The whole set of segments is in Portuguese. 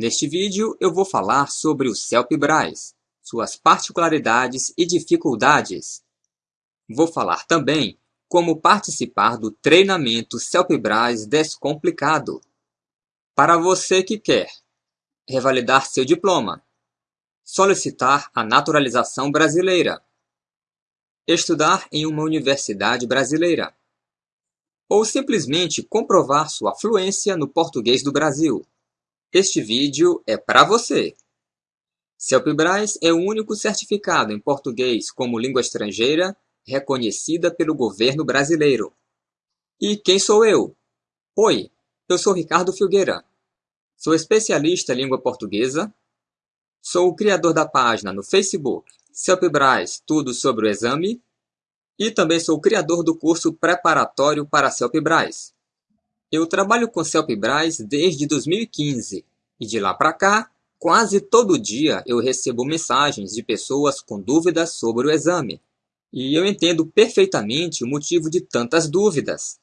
Neste vídeo eu vou falar sobre o CELP-BRAS, suas particularidades e dificuldades. Vou falar também como participar do treinamento CELP-BRAS Descomplicado. Para você que quer revalidar seu diploma, solicitar a naturalização brasileira, estudar em uma universidade brasileira, ou simplesmente comprovar sua fluência no português do Brasil. Este vídeo é para você! CELPE-BRAS é o único certificado em português como língua estrangeira reconhecida pelo governo brasileiro. E quem sou eu? Oi, eu sou Ricardo Filgueira. Sou especialista em língua portuguesa. Sou o criador da página no Facebook CELPE-BRAS Tudo sobre o Exame e também sou o criador do curso preparatório para CELPE-BRAS. Eu trabalho com CELPE-BRAS desde 2015 e de lá para cá, quase todo dia eu recebo mensagens de pessoas com dúvidas sobre o exame. E eu entendo perfeitamente o motivo de tantas dúvidas.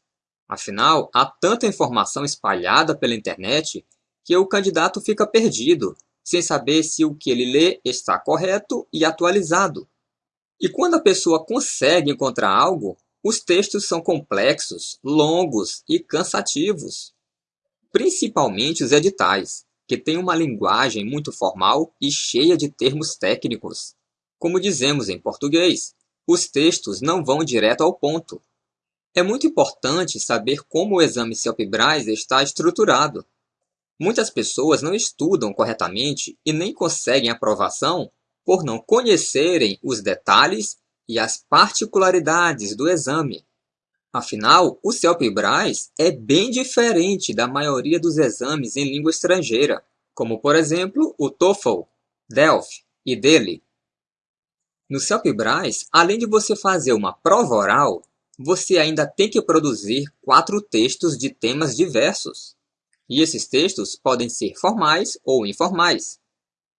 Afinal, há tanta informação espalhada pela internet que o candidato fica perdido, sem saber se o que ele lê está correto e atualizado. E quando a pessoa consegue encontrar algo, os textos são complexos, longos e cansativos. Principalmente os editais, que têm uma linguagem muito formal e cheia de termos técnicos. Como dizemos em português, os textos não vão direto ao ponto. É muito importante saber como o exame CELPE-BRAS está estruturado. Muitas pessoas não estudam corretamente e nem conseguem aprovação por não conhecerem os detalhes e as particularidades do exame. Afinal, o CELP-BRAS é bem diferente da maioria dos exames em língua estrangeira, como por exemplo o TOEFL, DELF e DELE. No CELP-BRAS, além de você fazer uma prova oral, você ainda tem que produzir quatro textos de temas diversos. E esses textos podem ser formais ou informais.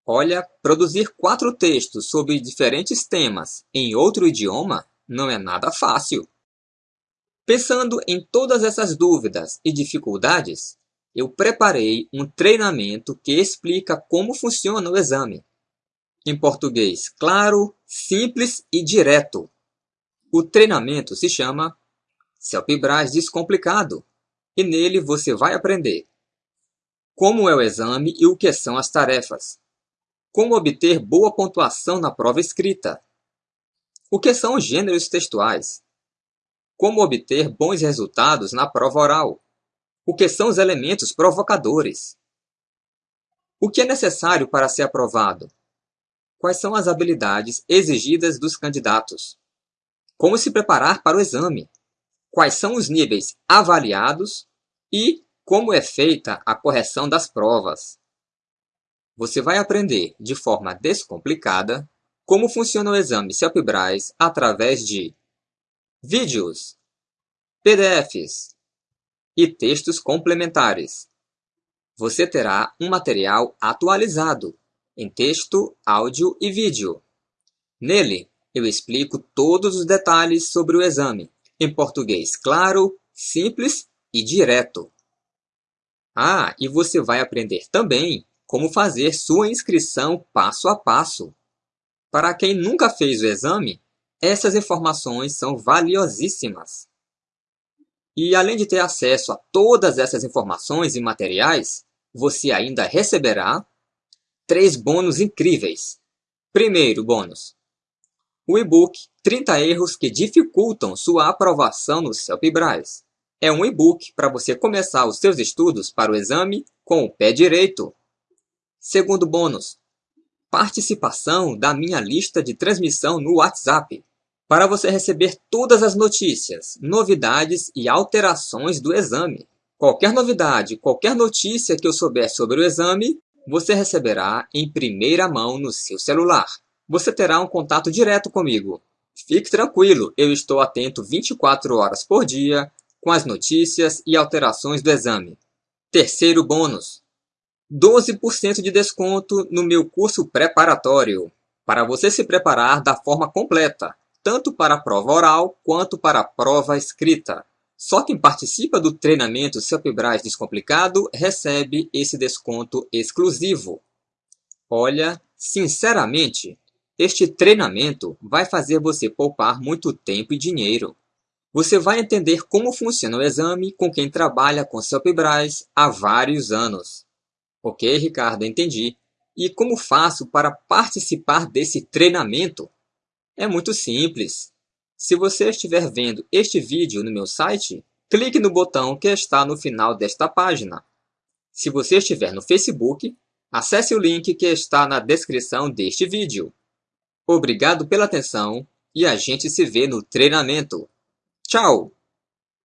Olha, produzir quatro textos sobre diferentes temas em outro idioma não é nada fácil. Pensando em todas essas dúvidas e dificuldades, eu preparei um treinamento que explica como funciona o exame. Em português claro, simples e direto. O treinamento se chama CELPE-BRAS Descomplicado e nele você vai aprender como é o exame e o que são as tarefas como obter boa pontuação na prova escrita? O que são os gêneros textuais? Como obter bons resultados na prova oral? O que são os elementos provocadores? O que é necessário para ser aprovado? Quais são as habilidades exigidas dos candidatos? Como se preparar para o exame? Quais são os níveis avaliados? E como é feita a correção das provas? Você vai aprender de forma descomplicada como funciona o exame CELPE-BRAS através de vídeos, PDFs e textos complementares. Você terá um material atualizado em texto, áudio e vídeo. Nele, eu explico todos os detalhes sobre o exame, em português claro, simples e direto. Ah, e você vai aprender também como fazer sua inscrição passo a passo. Para quem nunca fez o exame, essas informações são valiosíssimas. E além de ter acesso a todas essas informações e materiais, você ainda receberá três bônus incríveis. Primeiro bônus: o e-book 30 erros que dificultam sua aprovação no CELPE-BRAS. É um e-book para você começar os seus estudos para o exame com o pé direito. Segundo bônus, participação da minha lista de transmissão no WhatsApp, para você receber todas as notícias, novidades e alterações do exame. Qualquer novidade, qualquer notícia que eu souber sobre o exame, você receberá em primeira mão no seu celular. Você terá um contato direto comigo. Fique tranquilo, eu estou atento 24 horas por dia com as notícias e alterações do exame. Terceiro bônus: 12% de desconto no meu curso preparatório, para você se preparar da forma completa, tanto para a prova oral quanto para a prova escrita. Só quem participa do treinamento CELPIBRAS Descomplicado recebe esse desconto exclusivo. Olha, sinceramente, este treinamento vai fazer você poupar muito tempo e dinheiro. Você vai entender como funciona o exame com quem trabalha com CELPIBRAS há vários anos. Ok, Ricardo, entendi. E como faço para participar desse treinamento? É muito simples. Se você estiver vendo este vídeo no meu site, clique no botão que está no final desta página. Se você estiver no Facebook, acesse o link que está na descrição deste vídeo. Obrigado pela atenção e a gente se vê no treinamento. Tchau!